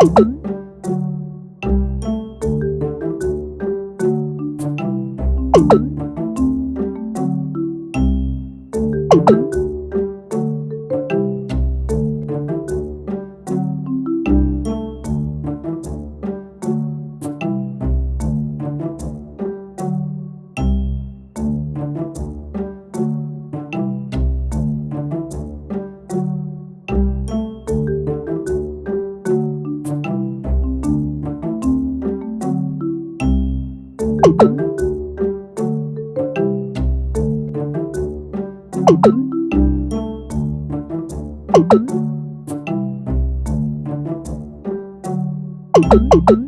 Mm-hmm. Mm-hmm.